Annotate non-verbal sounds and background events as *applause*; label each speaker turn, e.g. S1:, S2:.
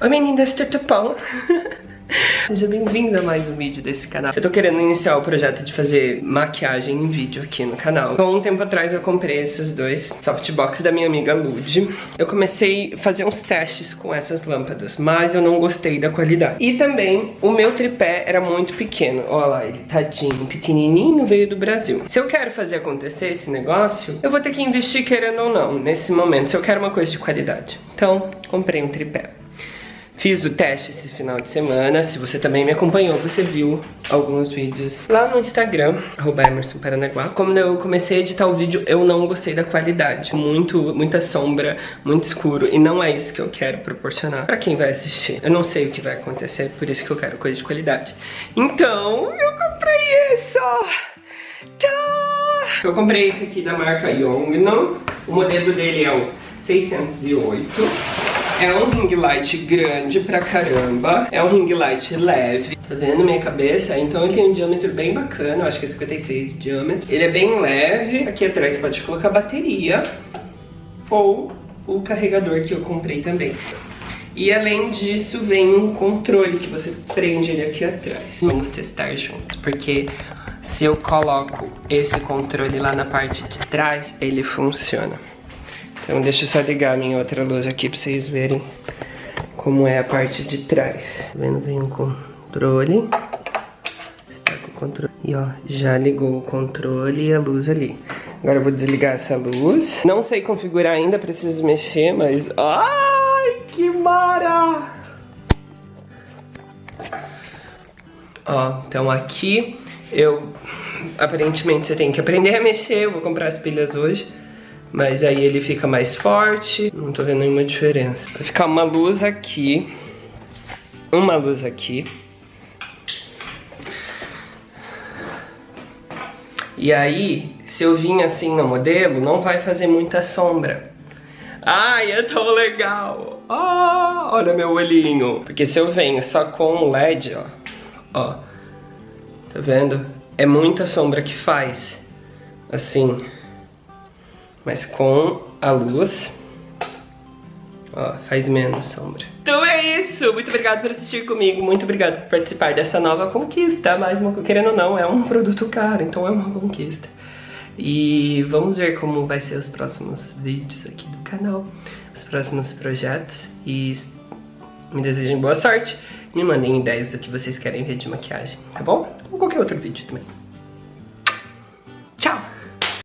S1: Oi meninas, tudo bom? *laughs* Seja bem-vindo a mais um vídeo desse canal. Eu tô querendo iniciar o projeto de fazer maquiagem em vídeo aqui no canal. Então, um tempo atrás eu comprei esses dois softbox da minha amiga Lud. Eu comecei a fazer uns testes com essas lâmpadas, mas eu não gostei da qualidade. E também, o meu tripé era muito pequeno. Olha lá, ele tadinho, pequenininho, veio do Brasil. Se eu quero fazer acontecer esse negócio, eu vou ter que investir querendo ou não, nesse momento, se eu quero uma coisa de qualidade. Então, comprei um tripé. Fiz o teste esse final de semana, se você também me acompanhou, você viu alguns vídeos lá no Instagram, arroba. Como eu comecei a editar o vídeo, eu não gostei da qualidade. Muito, muita sombra, muito escuro, e não é isso que eu quero proporcionar pra quem vai assistir. Eu não sei o que vai acontecer, por isso que eu quero coisa de qualidade. Então, eu comprei isso! Tchau! Eu comprei esse aqui da marca Yongno, o modelo dele é o 608. É um ring light grande pra caramba. É um ring light leve. Tá vendo minha cabeça? Então ele tem um diâmetro bem bacana. Eu acho que é 56 de diâmetro. Ele é bem leve. Aqui atrás pode colocar bateria. Ou o carregador que eu comprei também. E além disso vem um controle que você prende ele aqui atrás. Vamos testar junto, porque se eu coloco esse controle lá na parte de trás, ele funciona. Então deixa eu só ligar a minha outra luz aqui pra vocês verem como é a parte de trás. Tá vendo? Vem o controle. Está com o controle. E ó, já ligou o controle e a luz ali. Agora eu vou desligar essa luz. Não sei configurar ainda, preciso mexer, mas... Ai, que mara! Ó, então aqui eu... Aparentemente você tem que aprender a mexer, eu vou comprar as pilhas hoje. Mas aí ele fica mais forte, não tô vendo nenhuma diferença. Vai ficar uma luz aqui, uma luz aqui. E aí, se eu vim assim no modelo, não vai fazer muita sombra. Ai, é tão legal! Olha meu olhinho! Porque se eu venho só com o LED, ó, ó, tá vendo? É muita sombra que faz, assim mas com a luz, ó, faz menos sombra. Então é isso, muito obrigado por assistir comigo, muito obrigado por participar dessa nova conquista, mas querendo ou não, é um produto caro, então é uma conquista. E vamos ver como vai ser os próximos vídeos aqui do canal, os próximos projetos e me desejem boa sorte. Me mandem ideias do que vocês querem ver de maquiagem, tá bom? Ou qualquer outro vídeo também.